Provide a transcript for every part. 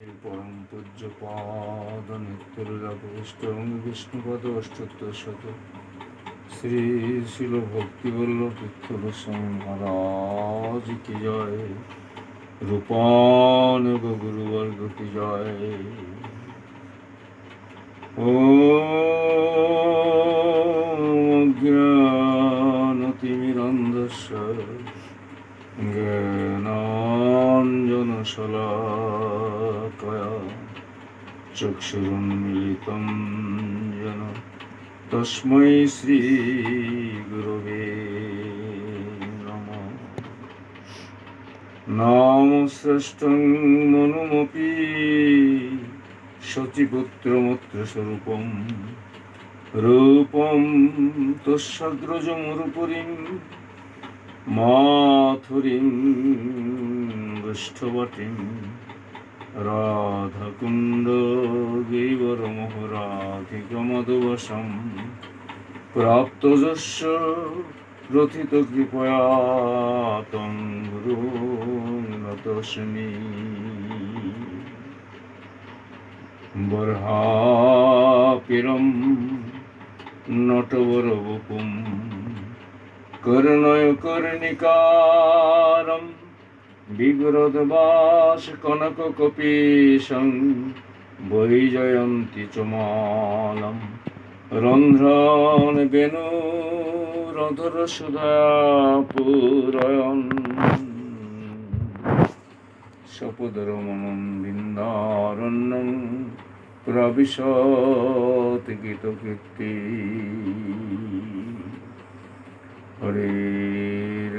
পরম পূজ্য পাদ বিষ্ণুপদ শ্রী শিল ভক্তিবল্লভ তীর্থ গোস্বামী মহারাজ কি জয়? রূপান গুরুবর্গ কি জয়? ও চক্ষুরুন্মিলিতম যেন তস্মৈ শ্রীগুরবে নম নম শ্রেষ্ঠং মনুমপি সচিপুত্রমত্রস্বরূপম রূপম তস্যগ্রজমরুপুরীম মাথুরীম বৃষ্ঠবটীম প্রাপ্তযস্য রথিত কৃপয়া তং গুরুনতস্মি বর্হাপিরম নটবরবপুম কর্ণয় কর্ণিকারম বিগ্রদবাস কনক কপীশং বৈজয়ন্তী চমালম রন্ধ্রন বেণু রধর সুধাপুরয়ন। সপদরমণম বৃন্দারণ্যং প্রবিশত গীতকীর্তি।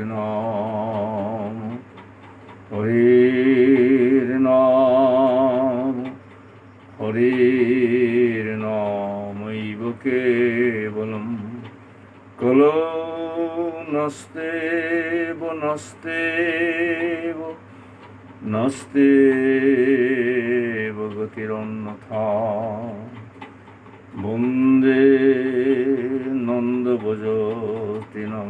নাম হরির নাম হরির নামৈব কেবলম। কলো নস্তে নস্তে নস্তে গতিরন্যথা। বন্দে নন্দভজতিনং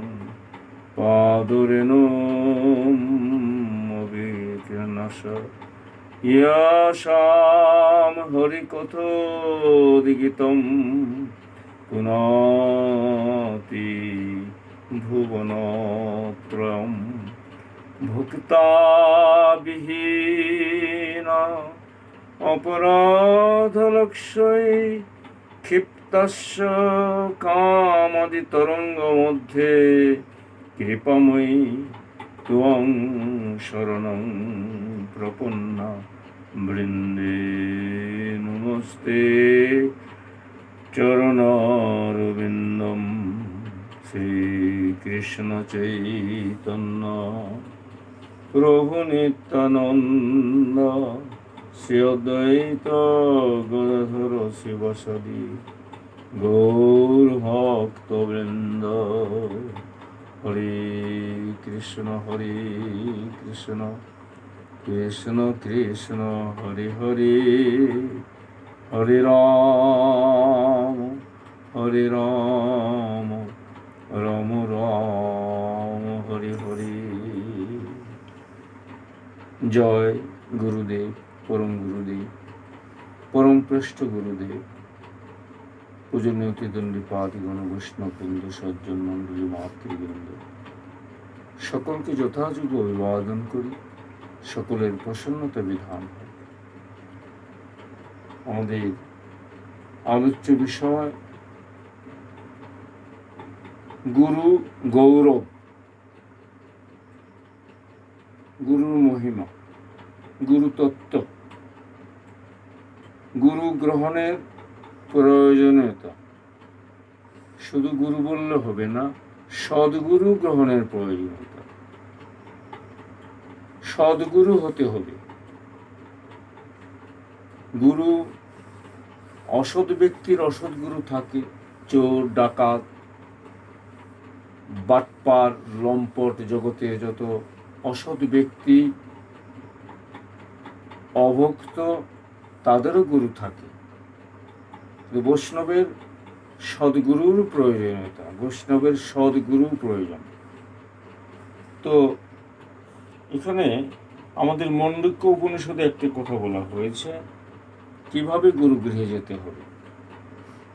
পাদরেণমবিকনশ ইয়াশাম হরিকথোদিগিতম পুনাতি ভুবনত্রয়ম। ভুক্তাবিহীন অপরাধলক্ষয় ক্ষিপ্তস্য কামদি তরঙ্গ মধ্যে কৃপাময়ী ত্বং শরণং প্রপন্না বৃন্দে নমস্তে চরণারবিন্দম শ্রীকৃষ্ণ চৈতন্য প্রভু নিত্যানন্দ শ্রী অদ্বৈত গদাধর শিবসদি গৌর ভক্তবৃন্দ হরে কৃষ্ণ হরে কৃষ্ণ কৃষ্ণ কৃষ্ণ, হরে হরে হরে রাম হরে রাম রাম রাম, হরে হরে। জয় গুরুদেব, পরম গুরুদেব, পরম পৃষ্ঠ গুরুদেব, পূজনীয় তিদণ্ডী পাদিগণ, বৈষ্ণববৃন্দ সজ্জন মণ্ডলী মাতৃবৃন্দ। সকলকে যথাযোগ্য অভিবাদন করি। সকলের প্রসন্নতা বিধান। আমাদের আলোচ্য বিষয়, গুরু গৌরব। গুরুর মহিমা গুরুতত্ত্ব গুরু গ্রহণের প্রয়োজনীয়তা। শুধু গুরু বললে হবে না, সদ্গুরু গ্রহণের প্রয়োজনীয়তা। সদ্গুরু হতে হবে। গুরু, অসৎ ব্যক্তির অসৎ গুরু থাকে, চোর, ডাকাত, বাটপার, লম্পট জগতে যত অসৎ ব্যক্তি অভক্ত, তাদেরও গুরু থাকে। বৈষ্ণবের সদ্গুরুর প্রয়োজনীয়তা, বৈষ্ণবের সদ্গুরু প্রয়োজন। তো এখানে আমাদের মন্ডক্য উপনিষদে একটি কথা বলা হয়েছে, কীভাবে গুরুগৃহে যেতে হবে?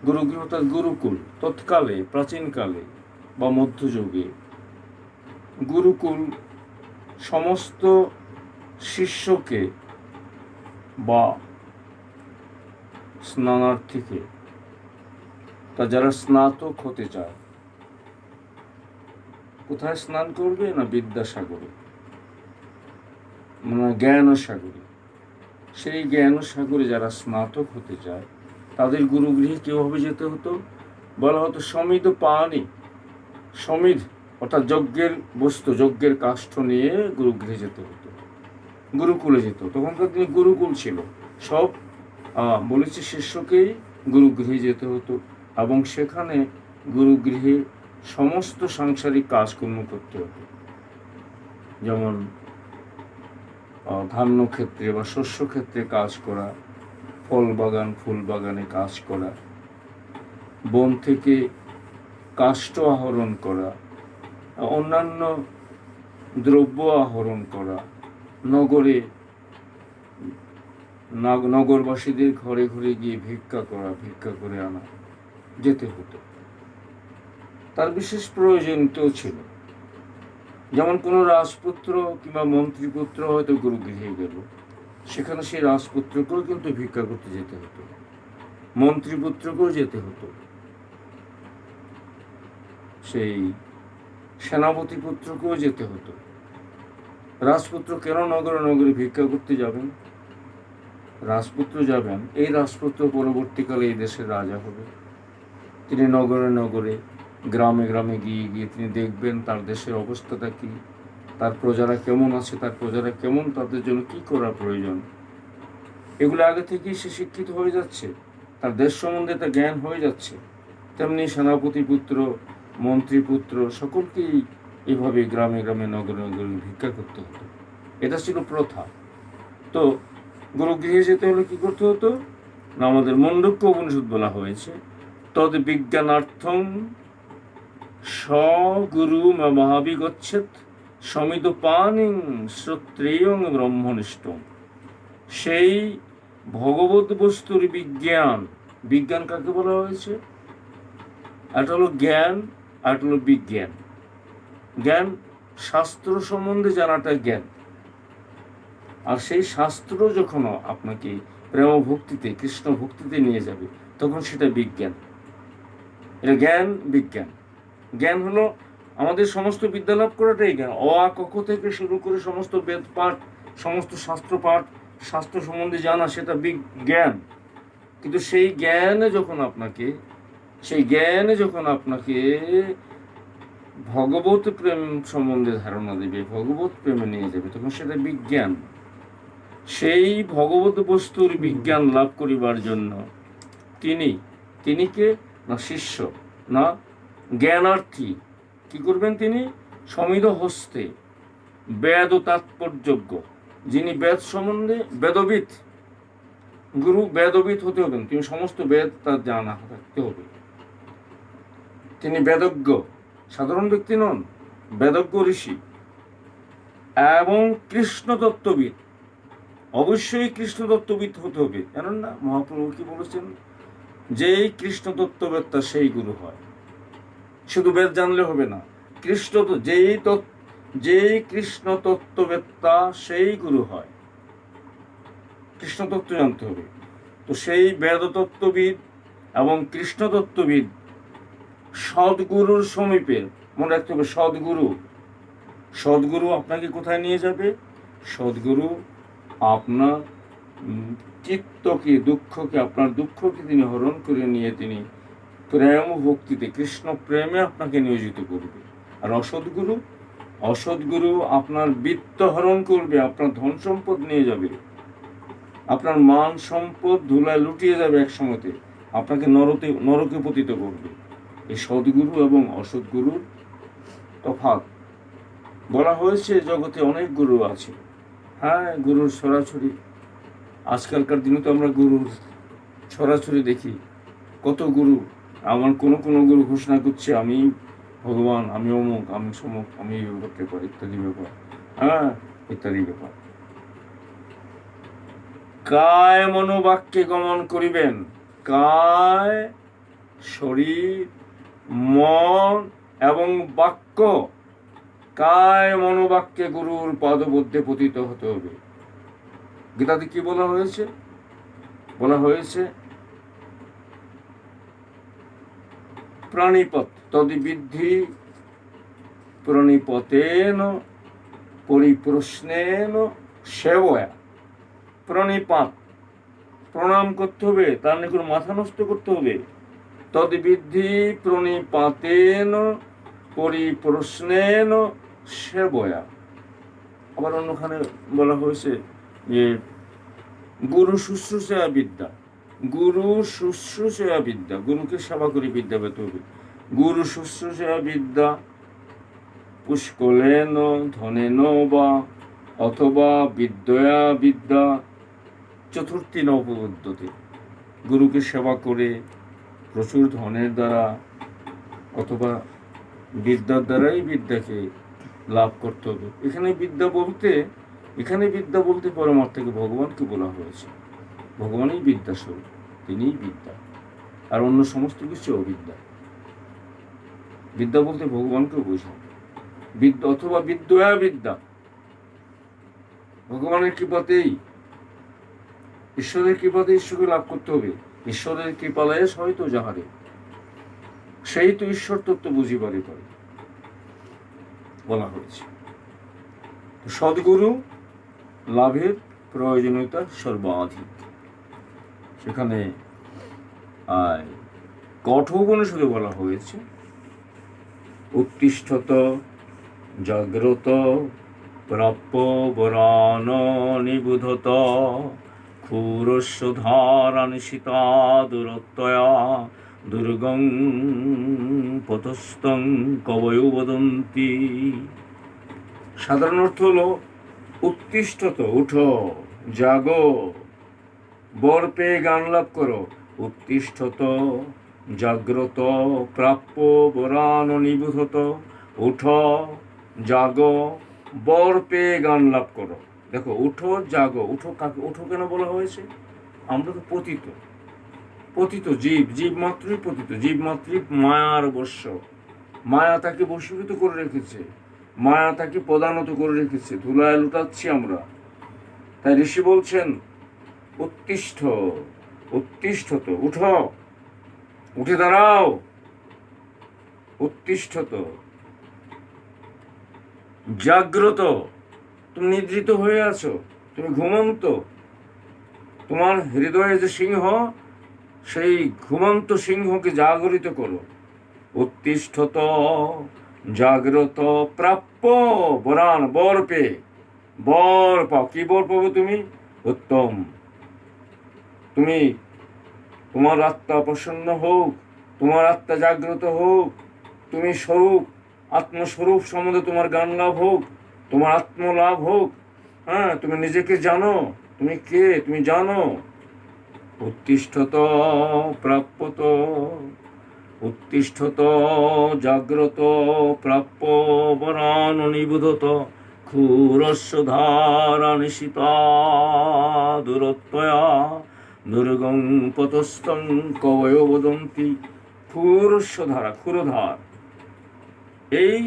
গুরুগৃহ অর্থাৎ গুরুকুল, তৎকালে, প্রাচীনকালে বা মধ্যযুগে। গুরুকুল সমস্ত শিষ্যকে বা স্নানার্থীকে, তা যারা স্নাতক হতে চায়, কোথায় স্নান করবে না বিদ্যাসাগরে? মানে জ্ঞান সাগরে। সেই জ্ঞান সাগরে যারা স্নাতক হতে চায়, তাদের গুরুগৃহে কীভাবে যেতে হতো? বলা হতো সমিত পানি সমিধ অর্থাৎ যজ্ঞের বস্তু, যজ্ঞের কাষ্ঠ নিয়ে গুরুগৃহে যেতে হতো, গুরুকুলে যেত তখনকার দিনে গুরুকুল ছিল। সব বলেছে শিষ্যকেই গুরুগৃহে যেতে হতো এবং সেখানে গুরুগৃহে সমস্ত সাংসারিক কাজকর্ম করতে হতো। যেমন ধান্য ক্ষেত্রে বা শস্য ক্ষেত্রে কাজ করা ফল বাগান ফুল বাগানে কাজ করা, বন থেকে কাষ্ঠ আহরণ করা, অন্যান্য দ্রব্য আহরণ করা, নগরে, নাগ- নগরবাসীদের ঘরে ঘরে গিয়ে ভিক্ষা করা, ভিক্ষা করে আনা, যেতে হতো। তার বিশেষ প্রয়োজনীয়তাও ছিল। যেমন কোনো রাজপুত্র কিংবা মন্ত্রীপুত্র হয়তো গুরুগৃহে গেল, সেখানে সেই রাজপুত্রকেও কিন্তু ভিক্ষা করতে যেতে হতো, মন্ত্রীপুত্রকেও যেতে হতো। সেই সেনাপতি পুত্রকেও যেতে হতো। রাজপুত্র কেন নগরে নগরে ভিক্ষা করতে যাবেন? রাজপুত্র যাবেন, এই রাজপুত্র পরবর্তীকালে এই দেশের রাজা হবে। তিনি নগরে নগরে গ্রামে গ্রামে গিয়ে গিয়ে তিনি দেখবেন তার দেশের অবস্থাটা কি, তার প্রজারা কেমন আছে, তার প্রজারা কেমন, তাদের জন্য কি করা প্রয়োজন। এগুলো আগে থেকেই সে শিক্ষিত হয়ে যাচ্ছে, তার দেশ সম্বন্ধে তার জ্ঞান হয়ে যাচ্ছে। তেমনি সেনাপতি পুত্র, মন্ত্রী পুত্র, সকলকেই এভাবে গ্রামে গ্রামে, নগরে নগরে ভিক্ষা করতে হতো। এটা ছিল প্রথা। তো গুরুগৃহে যেতে হলে কি করতে হতো? না আমাদের মণ্ডক্য উপনিষদ বলা হয়েছে তদ বিজ্ঞানার্থম স্বগুরু মহাবিগচ্ছেদ সমিত পানিং শ্রোত্রেয়ং ব্রহ্মনিষ্ঠ সেই ভগবত বস্তুর বিজ্ঞান বিজ্ঞান কাকে বলা হয়েছে? একটা হলো জ্ঞান একটা হলো বিজ্ঞান। জ্ঞান শাস্ত্র সম্বন্ধে জানাটা জ্ঞান। আর সেই শাস্ত্র যখন আপনাকে প্রেম ভক্তিতে কৃষ্ণ ভক্তিতে নিয়ে যাবে, তখন সেটা বিজ্ঞান। এটা জ্ঞান, বিজ্ঞান। জ্ঞান হলো আমাদের সমস্ত বিদ্যা লাভ করাটাই জ্ঞান। অ, আ, ক থেকে শুরু করে সমস্ত বেদ পাঠ, সমস্ত শাস্ত্র পাঠ, শাস্ত্র সম্বন্ধে জানা, সেটা বিজ্ঞান কিন্তু সেই জ্ঞানে যখন আপনাকে, সেই জ্ঞানে যখন আপনাকে ভগবত প্রেম সম্বন্ধে ধারণা দেবে, ভগবত প্রেমে নিয়ে যাবে, তখন সেটা বিজ্ঞান সেই ভগবত বস্তুর বিজ্ঞান লাভ করিবার জন্য তিনি তিনি কে? না শিষ্য, না জ্ঞানার্থী। কি করবেন তিনি? সমিত হস্তে। বেদ ও তাৎপর্যজ্ঞ। যিনি বেদ সম্বন্ধে বেদবিদ, গুরু বেদবিদ হতে হবেন তিনি সমস্ত বেদ তার জানা থাকতে হবে। তিনি বেদজ্ঞ, সাধারণ ব্যক্তি নন, বেদজ্ঞ ঋষি এবং কৃষ্ণ তত্ত্ববিদ অবশ্যই কৃষ্ণ তত্ত্ববিদ হতে হবে। জানেন না, মহাপ্রভু কি বলেছেন? যেই কৃষ্ণ তত্ত্ববেত্তা সেই গুরু হয়। শুধু বেদ জানলে হবে না। কৃষ্ণ তো যেই যেই কৃষ্ণ তত্ত্ববেত্তা, সেই গুরু হয়। কৃষ্ণ তত্ত্ব জানতে হবে। তো সেই বেদ তত্ত্ববিদ এবং কৃষ্ণ তত্ত্ববিদ সদ্গুরুর সমীপে মনে রাখতে হবে, সদ্গুরু। সদ্গুরু আপনাকে কোথায় নিয়ে যাবে? সদ্গুরু আপনার চিত্তকে, দুঃখকে, আপনার দুঃখকে তিনি হরণ করে নিয়ে তিনি প্রেম ও ভক্তিতে কৃষ্ণ প্রেমে আপনাকে নিয়োজিত করবে। আর অসৎগুরু অসৎগুরু আপনার বৃত্ত হরণ করবে, আপনার ধন সম্পদ নিয়ে যাবে। আপনার মান সম্পদ ধুলায় লুটিয়ে যাবে এক সময়তে, আপনাকে নরতে, নরকে পতিত করবে। এই সদ্গুরু এবং অসৎগুরুর তফাৎ। বলা হয়েছে, জগতে অনেক গুরু আছে। হ্যাঁ গুরুর ছড়াছড়ি আজকালকার দিনে তো আমরা গুরুর ছড়াছড়ি দেখি। কত গুরু আমার কোনো কোনো গুরু ঘোষণা করছে, আমি ভগবান, আমি অমুক, আমি সমুক, আমি এই ব্যাপারটা করি, ইত্যাদি ব্যাপার। হ্যাঁ ইত্যাদি ব্যাপার। কায় মনোবাক্যে গমন করিবেন। কায় শরীর, মন এবং বাক্য। কায় মনোবাক্যে গুরুর পদবদ্ধে পতিত হতে হবে। গীতাতে কি বলা হয়েছে? বলা হয়েছে প্রাণীপথ, তদিবিদ্ধি প্রণিপতেন, পরিপ্রশ্নেন সেবয়া। প্রণিপাত, প্রণাম করতে হবে, তার নিকট মাথা নষ্ট করতে হবে। তদ্বিদ্ধি প্রণিপাতেন, পরিপ্রশ্নেন সেবয়া। আবার অন্যখানে বলা হয়েছে যে, গুরু শুশ্রূষা বিদ্যা গুরু শুশ্রূষা বিদ্যা, গুরুকে সেবা করে বিদ্যা পেতে গুরু শুশ্রূষা বিদ্যা, পুষ্কলেন ধনেন বা, অথবা বিদ্যয়া বিদ্যা, চতুর্থী নবপদ্ধতি গুরুকে সেবা করে প্রচুর ধনের দ্বারা অথবা বিদ্যার দ্বারাই বিদ্যাকে লাভ করতে হবে। এখানে বিদ্যা বলতে, এখানে বিদ্যা বলতে পরমার্থকে ভগবানকে বলা হয়েছে। ভগবানই বিদ্যাস্বরূপ তিনিই বিদ্যা, আর অন্য সমস্ত কিছু অবিদ্যা বিদ্যা বলতে ভগবানকেও বোঝায়। বিদ্যা অথবা বিদ্যয়া বিদ্যা। ভগবানের কৃপাতেই, ঈশ্বরের কৃপাতে ঈশ্বরকে লাভ করতে হবে। ঈশ্বরের কৃপালয়ে হয়তো যাহারে, সেই তো ঈশ্বর তত্ত্ব বুঝিবারে পারে। বলা হয়েছে। সদ্গুরু লাভের প্রয়োজনীয়তা সর্বাধিক। সেখানে আয় কঠোপনিষদে বলা হয়েছে, উত্তিষ্ঠত, জাগ্রত, প্রাপ্য বরান নিবুধত ক্ষুরস্য ধারানিশিতা দূরত্বয়া, দুর্গং পথস্থং কবয় বদন্তি। সাধারণ অর্থ হলো, উত্তিষ্ঠত, উঠো, জাগো। বর পেয়ে গান লাভ করো। উত্তিষ্ঠত জাগ্রত, প্রাপ্য, বরান, নিবুধত, উঠ, জাগ, বর পেয়ে গান লাভ করো। দেখো, উঠো, জাগো, উঠো কাকে, উঠো কেন বলা হয়েছে? আমরা তো পতিত। পতিত জীব জীব মাত্রই পতিত, জীব মাত্রই মায়ার বশ্য মায়া তাকে বশীভূত করে রেখেছে। মায়া তাকে প্রদানত করে রেখেছে। ধুলায় লুটাচ্ছি আমরা। তাই ঋষি বলছেন উত্তিষ্ঠ উত্তিষ্ঠত উঠো, উঠে দাঁড়াও। উত্তিষ্ঠত জাগ্রত। তুমি নিদ্রিত হয়ে আছো, তুমি ঘুমন্ত। তোমার হৃদয়ে যে সিংহ, সেই ঘুমন্ত সিংহকে জাগরিত করো। উত্তিষ্ঠত জাগ্রত, প্রাপ্য বরান বর পে বর পাও, কি বর পাবো তুমি? উত্তম। তুমি, তোমার আত্মা প্রসন্ন হোক, তোমার আত্মা জাগ্রত হোক, তুমি স্বরূপ, আত্মস্বরূপ সম্বন্ধে তোমার গান লাভ হোক, তোমার আত্মলাভ হোক হ্যাঁ তুমি নিজেকে জানো, তুমি কে, তুমি জানো? উত্তিষ্ঠত প্রাপ্যত উত্তিষ্ঠত জাগ্রত, প্রাপ্য বরান নিবুধত ক্ষুরস্য ধারা নিশিতা দূরত্বয়া দুর্গং পতস্তং কবয় বদন্তি ক্ষুরস্য ধারা ক্ষুরধার এই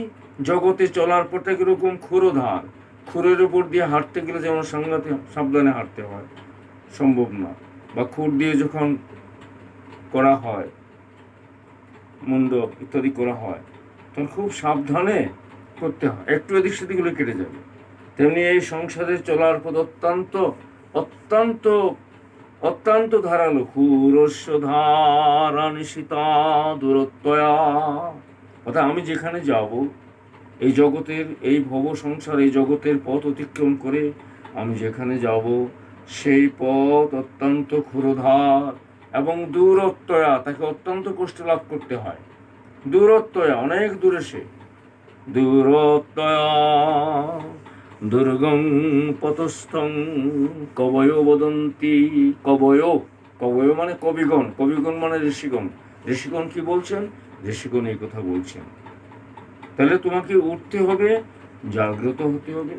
জগতে চলার পথটা কীরকম ক্ষুরধার খুরের উপর দিয়ে হাঁটতে গেলে যেমন সাংঘাতিক সাবধানে হাঁটতে হয়, সম্ভব না। বা খুর দিয়ে যখন করা হয়, মুন্ড ইত্যাদি করা হয়, তখন খুব সাবধানে করতে হয়। একটু এদিক সেদিক হলে কেটে যাবে। তেমনি এই সংসারে চলার পথ অত্যন্ত অত্যন্ত অত্যন্ত ধারালো ক্ষুরস্য ধারা নিশিতা দূরত্বয়া। অর্থাৎ আমি যেখানে যাব, এই জগতের, এই ভব সংসার, এই জগতের পথ অতিক্রম করে আমি যেখানে যাব, সেই পথ অত্যন্ত ক্ষুরধার এবং দূরত্বয়া, তাকে অত্যন্ত কষ্ট লাভ করতে হয়। দূরত্বয়া, অনেক দূরে সে। দূরত্বয়া। দুর্গং পতস্থং কবয় বদন্তি, কবয় কবয় মানে কবিগণ কবিগণ মানে ঋষিগণ। ঋষিগণ কি বলছেন? ঋষিগণ এই কথা বলছেন। তাহলে তোমাকে উঠতে হবে, জাগ্রত হতে হবে,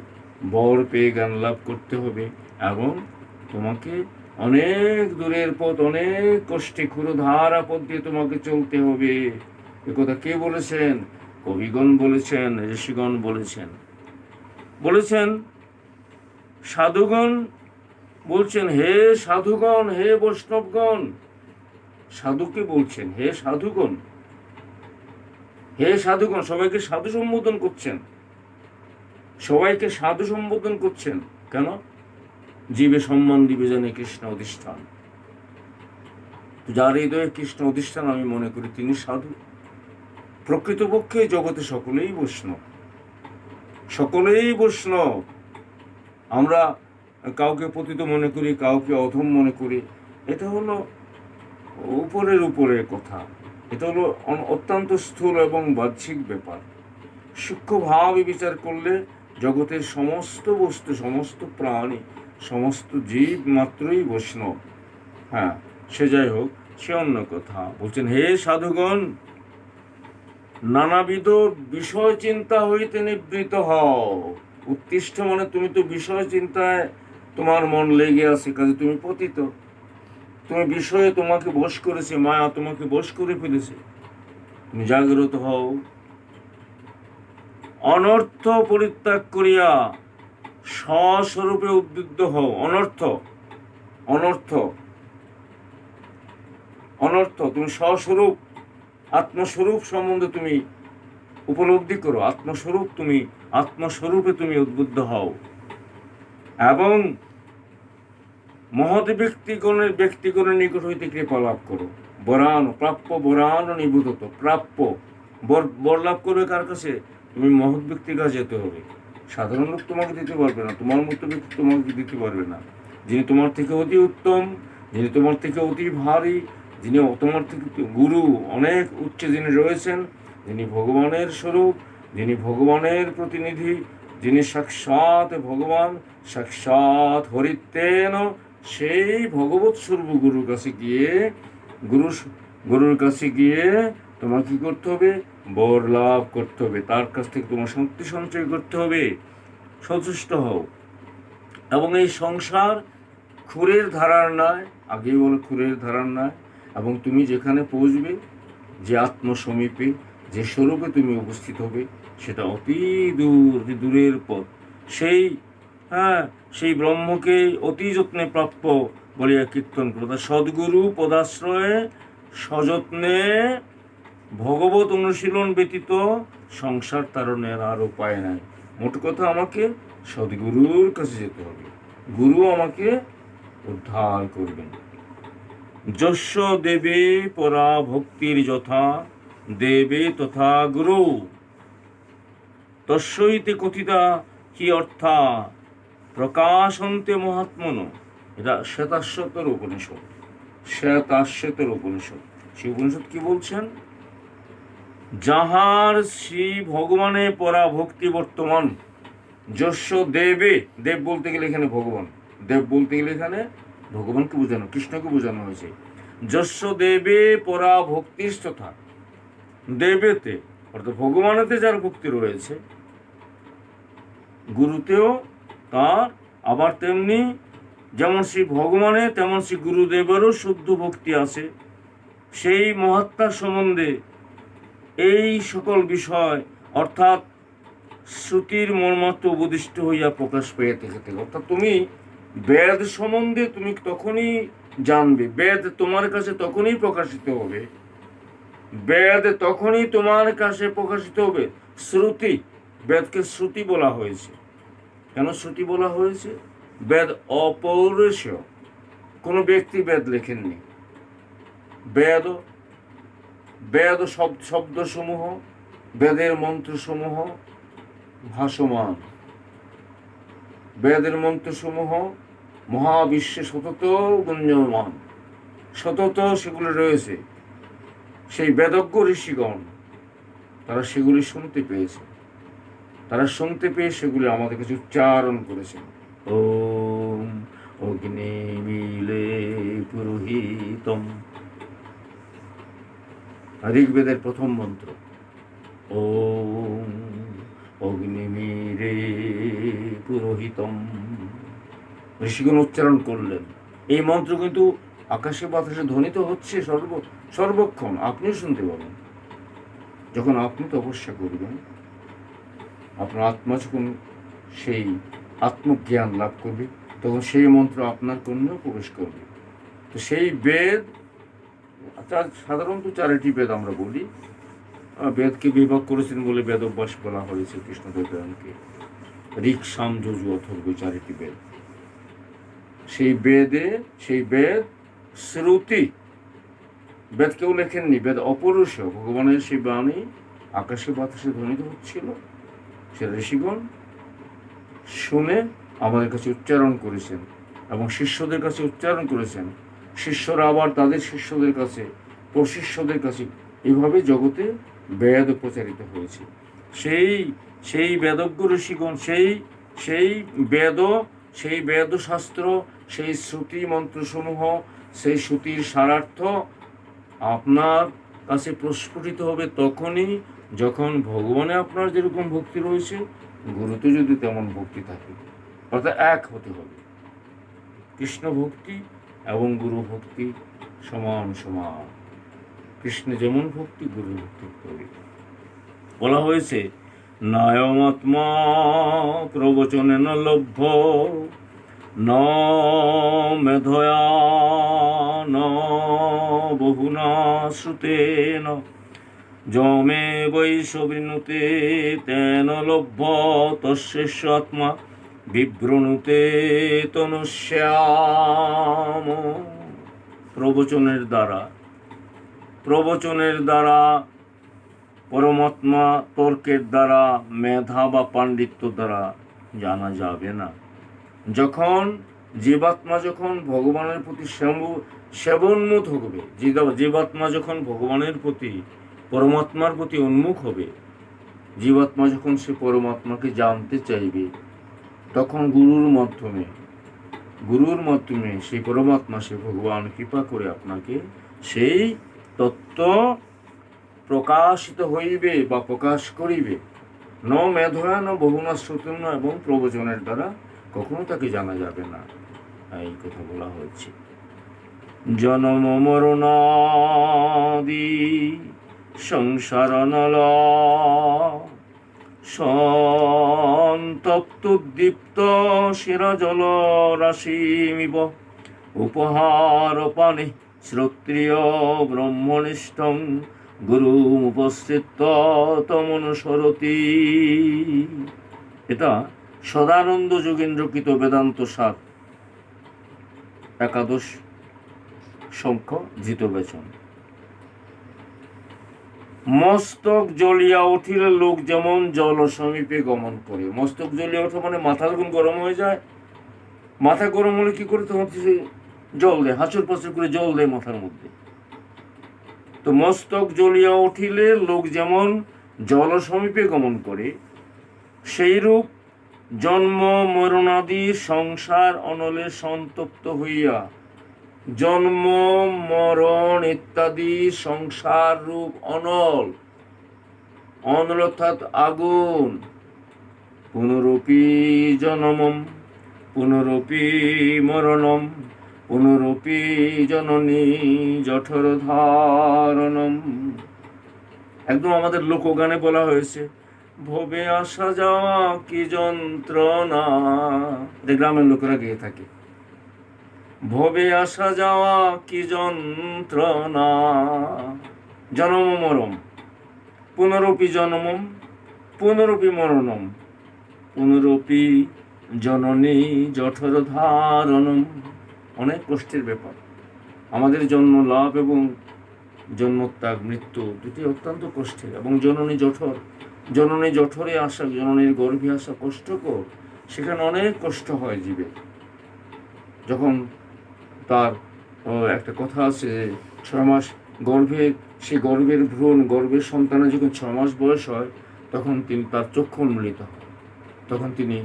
বর পেয়ে জ্ঞান লাভ করতে হবে, এবং তোমাকে অনেক দূরের পথ, অনেক কষ্টে ক্ষুরধারা পথ দিয়ে তোমাকে চলতে হবে। এ কথা কে বলেছেন? কবিগণ বলেছেন, ঋষিগণ বলেছেন। বলেছেন, সাধুগণ বলছেন, হে সাধুগণ, হে বৈষ্ণবগণ। সাধুকে বলছেন, হে সাধুগণ হে সাধুগণ। সবাইকে সাধু সম্বোধন করছেন। সবাইকে সাধু সম্বোধন করছেন। কেন? জীবে সম্মান দিবে জানে কৃষ্ণ অধিষ্ঠান। যার হৃদয়ে কৃষ্ণ অধিষ্ঠান, আমি মনে করি তিনি সাধু। প্রকৃতপক্ষে জগতে সকলেই বৈষ্ণব। সকলেই বৈষ্ণব। আমরা কাউকে পতিত মনে করি, কাউকে অধম মনে করি। এটা হলো উপরের উপরের কথা। এটা হলো অত্যন্ত স্থূল এবং বাহ্যিক ব্যাপার। সূক্ষ্মভাবে বিচার করলে জগতের সমস্ত বস্তু, সমস্ত প্রাণী, সমস্ত জীব মাত্রই বৈষ্ণব। হ্যাঁ সে যাই হোক, সে অন্য কথা। বলছেন, হে সাধুগণ নানাবিধ বিষয় চিন্তা হইতে নিবৃত হও। উত্তিষ্ঠ মানে তুমি তো বিষয় চিন্তায় তোমার মন লেগে আছে, কাজে তুমি পতিত। তুমি বিষয়ে তোমাকে বশ করেছে, মায়া তোমাকে বশ করে ফেলেছে। তুমি জাগ্রত হও। অনর্থ পরিত্যাগ করিয়া স্বস্বরূপে উদ্বুদ্ধ হও। অনর্থ অনর্থ অনর্থ, তুমি স্বস্বরূপ। আত্মস্বরূপ সম্বন্ধে তুমি উপলব্ধি করো। আত্মস্বরূপ তুমি, আত্মস্বরূপে তুমি উদ্বুদ্ধ হও। এবং মহৎ ব্যক্তিগণের ব্যক্তিগণের নিকট হইতে কৃপা লাভ করো। বরান, প্রাপ্য বরান নিবুধত প্রাপ্য বর বর লাভ করবে কার কাছে? তুমি মহৎ ব্যক্তির কাছে যেতে হবে। সাধারণ লোক তোমাকে দিতে পারবে না, তোমার মতো ব্যক্তি তোমাকে দিতে পারবে না। যিনি তোমার থেকে অতি উত্তম, যিনি তোমার থেকে অতি ভারী যিনি তোমার গুরু, অনেক উচ্চে যিনি রয়েছেন, যিনি ভগবানের স্বরূপ, যিনি ভগবানের প্রতিনিধি, যিনি সাক্ষাৎ ভগবান, সাক্ষাৎ হরিতেন, সেই ভগবত স্বরূপ গুরুর কাছে গিয়ে, গুরু গুরুর কাছে গিয়ে তোমার কি করতে হবে? বর লাভ করতে হবে, তার কাছ থেকে তোমার শক্তি সঞ্চয় করতে হবে, সচেষ্ট হও। এবং এই সংসার খুরের ধারার নয়, আগেই বলে খুরের ধারার নয় এবং তুমি যেখানে পৌঁছবে, যে আত্মসমীপে, যে স্বরূপে তুমি উপস্থিত হবে, সেটা অতি দূর দূরের পথ। সেই হ্যাঁ সেই ব্রহ্মকে অতি যত্নে প্রাপ্য বলিয়া কীর্তন করো। তা সদ্গুরু পদাশ্রয়ে সযত্নে ভগবত অনুশীলন ব্যতীত সংসার তারণের আর উপায় নাই। মোট কথা আমাকে সদ্গুরুর কাছে যেতে হবে। গুরু আমাকে উদ্ধার করবেন। যস্য দেবে পরা ভক্তির যথা, দেবে তথা গুরু। তস্যইতে কথিতা কি অর্থা, প্রকাশন্তে মহাত্মন। এটা শ্বেতাশ্বতর উপনিষদ। শ্বেতাশ্বতর উপনিষদ। সেই উপনিষদ কি বলছেন? যাহার শ্রী ভগবানে পরা ভক্তি বর্তমান যস্য দেবে, দেব বলতে গেলে এখানে ভগবান, দেব বলতে গেলে এখানে ভগবানকে বোঝানো, কৃষ্ণকে বোঝানো হয়েছে। যস্য দেবে পরা ভক্তির তথা, দেবেতে, অর্থাৎ ভগবানেতে যার ভক্তি রয়েছে, গুরুতেও তার, আবার তেমনি যেমন শ্রী ভগবানে, তেমন শ্রী গুরুদেবেরও শুদ্ধ ভক্তি আছে। সেই মহাত্মার সম্বন্ধে এই সকল বিষয়, অর্থাৎ শ্রুতির মর্মার্থ উপদিষ্ট হইয়া প্রকাশ পেয়ে থেকে অর্থাৎ তুমি বেদ সম্বন্ধে তুমি তখনই জানবে, বেদ তোমার কাছে তখনই প্রকাশিত হবে। বেদ তখনই তোমার কাছে প্রকাশিত হবে। শ্রুতি, বেদকে শ্রুতি বলা হয়েছে। কেন শ্রুতি বলা হয়েছে? বেদ অপৌরুষীয় কোনো ব্যক্তি বেদ লেখেননি। বেদ বেদ শব্দ, শব্দসমূহ, বেদের মন্ত্রসমূহ ভাসমান। বেদের মন্ত্রসমূহ মহাবিশ্বে সতত গুঞ্জমান সতত সেগুলো রয়েছে। সেই বেদজ্ঞ ঋষিগণ তারা সেগুলি শুনতে পেয়েছে। তারা শুনতে পেয়ে সেগুলি আমাদের কাছে উচ্চারণ করেছে ওম অগ্নি মিলে পুরোহিতম। ঋগ্বেদের প্রথম মন্ত্র। ওম অগ্নিমিরে পুরোহিতম। ঋষিগণ উচ্চারণ করলেন, এই মন্ত্র কিন্তু আকাশে বাতাসে ধ্বনিত হচ্ছে সর্ব, সর্বক্ষণ। আপনিও শুনতে পাবেন। যখন আপনি তপস্যা করবেন, আপনার আত্মা যখন সেই আত্মজ্ঞান লাভ করবে, তখন সেই মন্ত্র আপনার কন্যাও প্রবেশ করবে। তো সেই বেদ সাধারণত চারিটি বেদ আমরা বলি। বেদকে বিভাগ করেছেন বলে বেদ অভ্যাস বলা হয়েছে কৃষ্ণদেবরায়ণকে ঋক সাম যজু অথর্ব চারিটি বেদ? সেই বেদে, সেই বেদ শ্রুতি। বেদ কেউ লেখেননি, বেদ অপরুষ ভগবানের সেই বাণী আকাশে বাতাসে ধ্বনিত হচ্ছিল। সে ঋষিগণ শুনে আমাদের কাছে উচ্চারণ করেছেন এবং শিষ্যদের কাছে উচ্চারণ করেছেন। শিষ্যরা আবার তাদের শিষ্যদের কাছে, প্রশিষ্যদের কাছে এভাবে জগতে বেদ প্রচারিত হয়েছে। সেই সেই বেদজ্ঞ ঋষিগণ, সেই সেই বেদ, সেই বেদশাস্ত্র, সেই শ্রুতি মন্ত্রসমূহ, সেই শ্রুতির সারার্থ আপনার কাছে প্রস্ফুটিত হবে তখনই যখন ভগবানে আপনার যেরকম ভক্তি রয়েছে, গুরুতে যদি তেমন ভক্তি থাকে। অর্থাৎ এক হতে হবে। কৃষ্ণ ভক্তি এবং গুরু ভক্তি সমান সমান। কৃষ্ণ যেমন ভক্তি গুরু ভক্তি বলা হয়েছে নায়মাত্মা প্রবচনে ন লভ্য। ন মেধয়া ন বহুনা শ্রুতেন। যমে বৈশবৃণুতে তেন লভ্য। তস্যেষ আত্মা বিভ্রণুতে তনুশ্যাম প্রবচনের দ্বারা প্রবচনের দ্বারা পরমাত্মা তর্কের দ্বারা, মেধা বা পাণ্ডিত্য দ্বারা জানা যাবে না। যখন জীবাত্মা যখন ভগবানের প্রতি সেব- সেবন্মুখ হবে, জীবা- জীবাত্মা যখন ভগবানের প্রতি, পরমাত্মার প্রতি উন্মুখ হবে, জীবাত্মা যখন সে পরমাত্মাকে জানতে চাইবে, তখন গুরুর মাধ্যমে গুরুর মাধ্যমে সেই পরমাত্মা সে ভগবান কৃপা করে আপনাকে সেই তত্ত্ব প্রকাশিত হইবে বা প্রকাশ করিবে। ন মেধয়া ন বহুনা শ্রুতন্য এবং প্রবচনের দ্বারা কখনো তাকে জানা যাবে না। এই কথা বলা হয়েছে। জনম মরণাদি সংসার নল সন্তপ্ত দীপ্ত শিরা জল রাশিমিব উপহার পানে শ্রোত্রিয় ব্রহ্মনিষ্ঠং গুরু উপস্থিত তমনুসরতি এটা সদানন্দ যোগেন্দ্রকৃত বেদান্ত সার একাদশ সংখ্য ধৃত বেচন। মস্তক জ্বলিয়া উঠিলে লোক যেমন জল সমীপে গমন করে। মস্তক জ্বলিয়া ওঠা মানে মাথা যখন গরম হয়ে যায়, মাথা গরম হলে কি করে তখন জল দেয়? হাঁচুর পাচুর করে জল দেয় মাথার মধ্যে। তো মস্তক জ্বলিয়া উঠিলে লোক যেমন জল সমীপে গমন করে, সেইরূপ জন্ম মরণাদি সংসার অনলে সন্তপ্ত হইয়া, জন্ম, মরণ ইত্যাদি সংসার রূপ অনল অনল অর্থাৎ আগুন, পুনরপি জনমম, পুনরপি মরণম। পুনরপি জননী জঠর ধারণম। একদম আমাদের লোকগানে বলা হয়েছে, ভবে আসা যাওয়া কি যন্ত্রণা? গ্রামের লোকেরা গেয়ে থাকে, ভবে আসা যাওয়া কি যন্ত্রণা? জনম মরম, পুনরপি জনমম, পুনরপি মরণম, পুনরপি জননী জঠর ধারণম। অনেক কষ্টের ব্যাপার। আমাদের জন্ম লাভ এবং জন্মত্যাগ, মৃত্যু দুটি অত্যন্ত কষ্টের এবং জননী জঠর, জননী জঠরে আসা, জননীর গর্ভে আসা কষ্টকর, সেখানে অনেক কষ্ট হয় জীবে। যখন তার একটা কথা আছে ছয় মাস গর্ভে, সে গর্ভের ভ্রূণ, গর্ভের সন্তানের যখন ছয় মাস বয়স হয়, তখন তিনি তার চক্ষু উন্মোলিত হয়। তখন তিনি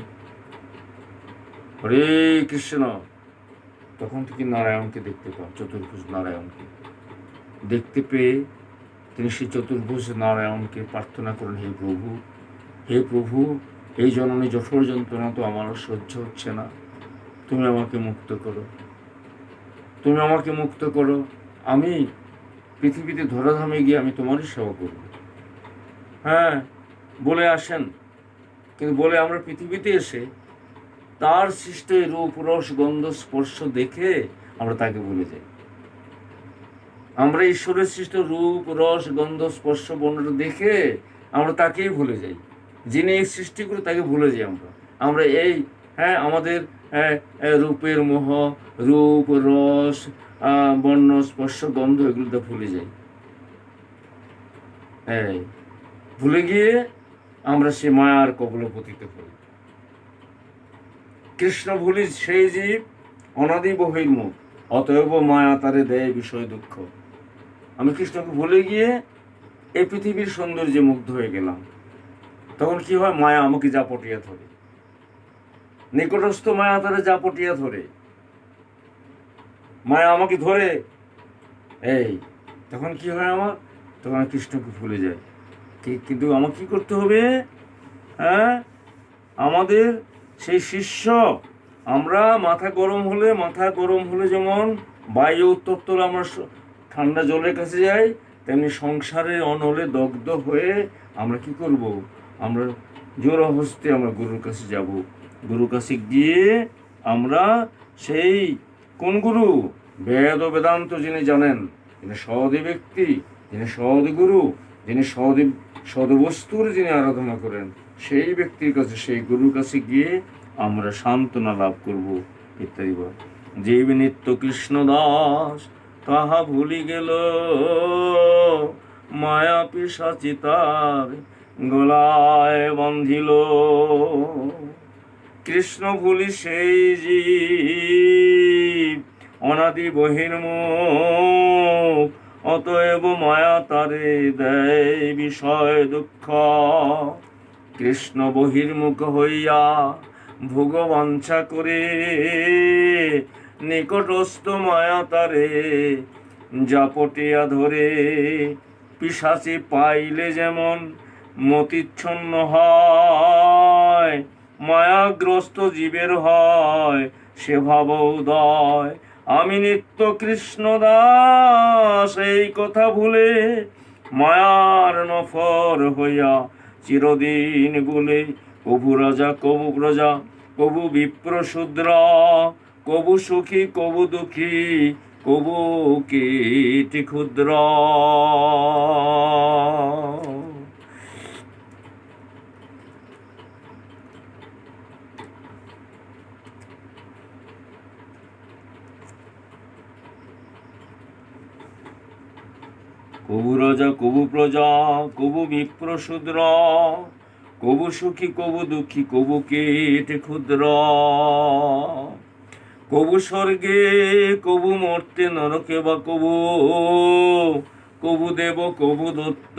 হরে কৃষ্ণ তখন থেকে নারায়ণকে দেখতে পান, চতুর্ভুজ নারায়ণকে। দেখতে পেয়ে তিনি সেই চতুর্ভুজ নারায়ণকে প্রার্থনা করেন, হে প্রভু হে প্রভু, এই জননী জঠর যন্ত্রণা তো আমার সহ্য হচ্ছে না। তুমি আমাকে মুক্ত করো। তুমি আমাকে মুক্ত করো। আমি পৃথিবীতে ধরাধামে গিয়ে আমি তোমারই সেবা করব। হ্যাঁ বলে আসেন। কিন্তু বলে আমরা পৃথিবীতে এসে তার সৃষ্ট রূপ রস গন্ধ স্পর্শ দেখে আমরা তাকে ভুলে যাই। আমরা ঈশ্বরের সৃষ্ট রূপ রস গন্ধ স্পর্শ বর্ণটা দেখে আমরা তাকেই ভুলে যাই। যিনি এই সৃষ্টি করে তাকে ভুলে যাই আমরা। আমরা এই হ্যাঁ আমাদের হ্যাঁ, হ্যাঁ, রূপের মোহ রূপ রস বর্ণ স্পর্শ গন্ধ এগুলোতে ভুলে যাই। হ্যাঁ ভুলে গিয়ে আমরা সে মায়ার কবলে পতিত হই। কৃষ্ণ ভুলি সেই জীব অনাদি বহির্মুখ অতএব মায়া তারে দেয় বিষয় দুঃখ। আমি কৃষ্ণকে ভুলে গিয়ে এই পৃথিবীর সৌন্দর্যে মুগ্ধ হয়ে গেলাম। তখন কি হয়? মায়া আমাকে যা পটিয়া ধরে। নিকটস্থ মায়া তারে যা পটিয়া ধরে। মায়া আমাকে ধরে। এই, তখন কি হয় আমার? তখন আমি কৃষ্ণকে ভুলে যাই। কিন্তু আমাকে কি করতে হবে? হ্যাঁ? আমাদের সেই শিষ্য, আমরা মাথা গরম হলে, মাথা গরম হলে যেমন বায়ু উত্তপ্ত আমরা ঠান্ডা জলের কাছে যাই, তেমনি সংসারে অনলে দগ্ধ হয়ে আমরা কি করব? আমরা জোর হস্তে আমরা গুরুর কাছে যাব। গুরুর কাছে গিয়ে আমরা সেই কোন গুরু? বেদ ও বেদান্ত যিনি জানেন, যিনি সহদে ব্যক্তি, যিনি সহদে গুরু, যিনি সহদে সদবস্তুর যিনি আরাধনা করেন সেই ব্যক্তির কাছে, সেই গুরুর কাছে গিয়ে আমরা সান্ত্বনা লাভ করব, ইত্যাদি বল। জীব নিত্য কৃষ্ণ দাস, তাহা ভুলি গেল। মায়া পিসাচি তার গলায় বান্ধিল কৃষ্ণ ভুলি সেই জীব, অনাদি বহির্মুখ। অতএব মায়া তারে দেয় বিষয় দুঃখ। কৃষ্ণ বহির্মুখ হইয়া ভোগবাঞ্ছা করে নিকটস্থ মায়া তারে জাপটিয়া ধরে পিসাচি পাইলে যেমন মতিচ্ছন্ন হয়, মায়াগ্রস্ত জীবের হয়, সে ভাব উদয় আমি নিত্য কৃষ্ণ দাস, এই কথা ভুলে মায়ার নফর হইয়া চিরদিন বলে, কবু রাজা, কবু প্রজা, কবু বিপ্র শূদ্র কবু সুখী, কবু দুঃখী, কবু কীটি ক্ষুদ্র। কবু রাজা, কবু প্রজা, কবু বিপ্র শূদ্র কবু সুখী, কবু দুঃখী, কবু কীট ক্ষুদ্র। কবু স্বর্গে কবু মর্তে নরকে বা কবু কবু দেব, কবু দত্ত,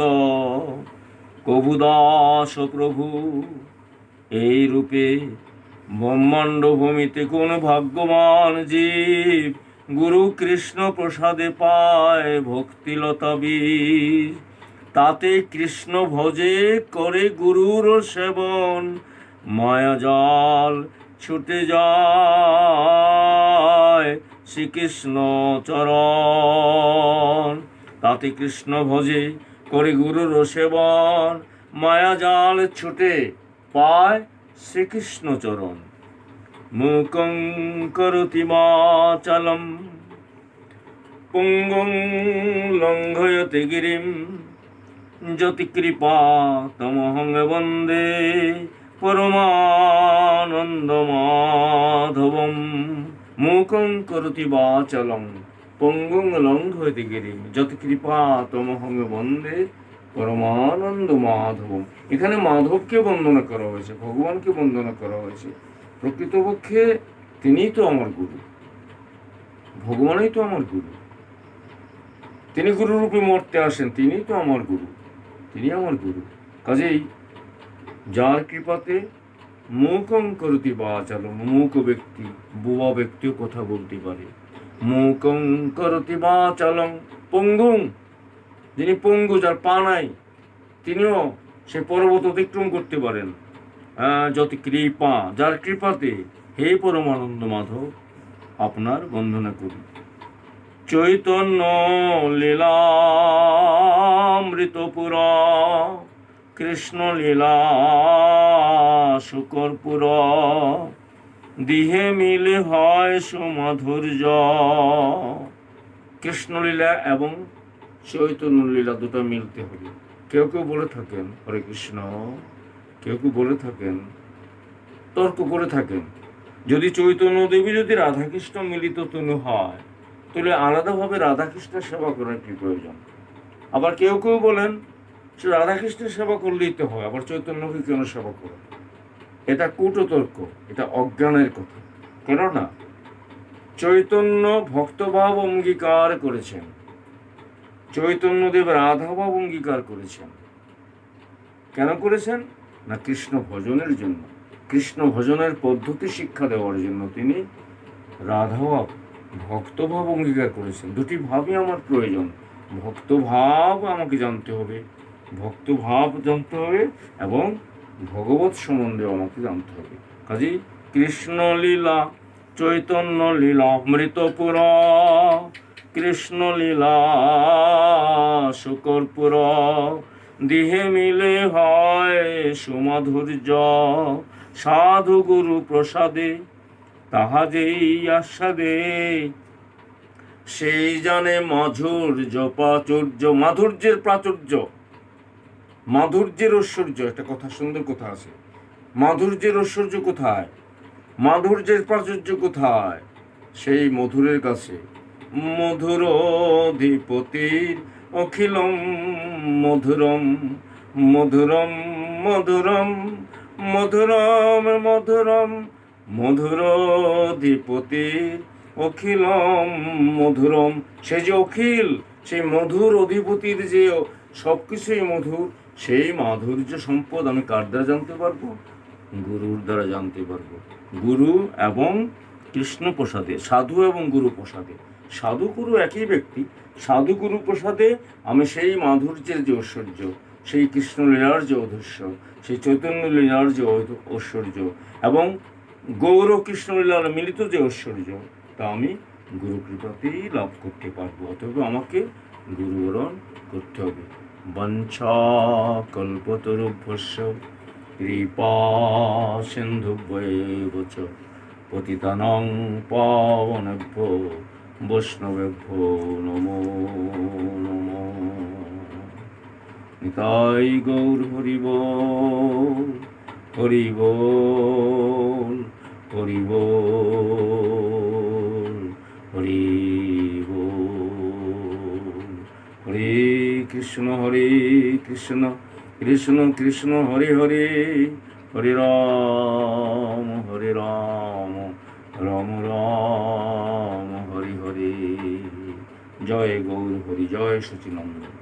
কবু দাস প্রভু। এই রূপে ব্রহ্মাণ্ড ভূমিতে কোন ভাগ্যবান জীব গুরু কৃষ্ণ প্রসাদে পায় ভক্তিলতা বীজ তাতে কৃষ্ণ ভজে করে গুরুর সেবন মায়াজাল ছুটে যায় শ্রীকৃষ্ণ চরণ। তাতে কৃষ্ণ ভজে করে গুরুর সেবন, মায়া মায়াজাল ছুটে পায় শ্রীকৃষ্ণ চরণ। মুকং করতি মাচলম পুঙ্গং লঙ্ঘয়তে গিরিম জ্যোতিকৃপা তমহং বন্দে পরমানন্দ মাধবম মুখং করতি বাচলং পঙ্গুং লঙ্ঘয়তে গিরিম জ্যোতিকৃপা তমহং বন্দে পরমানন্দ মাধবম এখানে মাধবকে বন্দনা করা হয়েছে ভগবানকে বন্দনা করা হয়েছে। প্রকৃতপক্ষে তিনিই তো আমার গুরু। ভগবানই তো আমার গুরু। তিনি গুরুরূপে মরতে আসেন, তিনিই তো আমার গুরু। তিনি আমার গুরু। কাজেই যার কৃপাতে মুখং করতি বাচাল মূক ব্যক্তি বুবা ব্যক্তিও কথা বলতে পারে। মুখং করতি বাচালং পঙ্গুং। যিনি পঙ্গু, যার পা নাই, তিনিও সে পর্বত অতিক্রম করতে পারেন। যত কৃপা, যার কৃপাতে হে পরমানন্দ মাধব, আপনার বন্দনা করি। চৈতন্য লীলামৃতপুর, কৃষ্ণ লীলা শুকরপুর দিহে মিলে হয় সুমাধুর্য। কৃষ্ণলীলা এবং চৈতন্য লীলা দুটো মিলতে হবে। কেউ কেউ বলে থাকেন, হরে কৃষ্ণ। কেউ কেউ বলে থাকেন? তর্ক করে থাকেন। যদি চৈতন্য দেবী, যদি রাধাকৃষ্ণ মিলিত তনু হয়, তাহলে আলাদাভাবে রাধাকৃষ্ণের সেবা করার কি প্রয়োজন? আবার কেউ কেউ বলেন, সে রাধাকৃষ্ণের সেবা করলেই তো হয়, আবার চৈতন্যকে কেন সেবা করে? এটা কুটতর্ক, এটা অজ্ঞানের কথা। কেননা চৈতন্য ভক্তভাব অঙ্গীকার করেছেন। চৈতন্যদেব রাধাভাব অঙ্গীকার করেছেন। কেন করেছেন? না কৃষ্ণ ভজনের জন্য। কৃষ্ণ ভজনের পদ্ধতি শিক্ষা দেওয়ার জন্য তিনি রাধাভাব ভক্তভাব অঙ্গীকার করেছেন। দুটি ভাবই আমার প্রয়োজন। ভক্তভাব আমাকে জানতে হবে, ভক্তভাব জানতে হবে এবং ভগবত সম্বন্ধে আমাকে জানতে হবে। কাজে কৃষ্ণ লীলা, চৈতন্য লীলা অমৃতপুর কৃষ্ণ লীলা, শুকরপুর দিহে মিলে হয় সুমাধুর্য সাধু গুরু প্রসাদে, তাহা যেই আস্বাদে। সেই জানে মাধুর্য, প্রাচুর্য, মাধুর্যের প্রাচুর্য, মাধুর্যের ঐশ্বর্য। একটা কথা, সুন্দর কথা আছে। মাধুর্যের ঐশ্বর্য কোথায়? মাধুর্যের প্রাচুর্য কোথায়? সেই মধুরের কাছে। মধুর অধিপতির অখিলম মধুরম মধুরম মধুরম মধুরম মধুরম, মধুর অধিপতির অখিলম মধুরম। সে যে অখিল, সেই মধুর অধিপতির যে সব কিছুই মধুর, সেই মাধুর্য সম্পদ আমি কার দ্বারা জানতে পারব? গুরুর দ্বারা জানতে পারব। গুরু এবং কৃষ্ণ প্রসাদে সাধু এবং গুরু প্রসাদে সাধু গুরু একই ব্যক্তি সাধু গুরু প্রসাদে আমি সেই মাধুর্যের যে ঐশ্বর্য, সেই কৃষ্ণলীলার যে অধৈর্য সেই চৈতন্য লীলার যে ঐশ্বর্য এবং গৌর কৃষ্ণলীলার মিলিত যে ঐশ্বর্য, তা আমি গুরু কৃপাতেই লাভ করতে পারব। অতএব আমাকে গুরুবরণ করতে হবে। বঞ্চা কল্পতরুভ্যস্য কৃপা সিন্ধুভ্যেব চ পতিতানং পাবনেভ্য বৈষ্ণবেভ্য নমো নমো। নিতাই গৌর হরিব হরিব হরিব হরিব হরে কৃষ্ণ হরে কৃষ্ণ কৃষ্ণ কৃষ্ণ, হরে হরে হরে রাম হরে রাম রাম রাম। জয় গৌর হরি জয় সচিনন্দন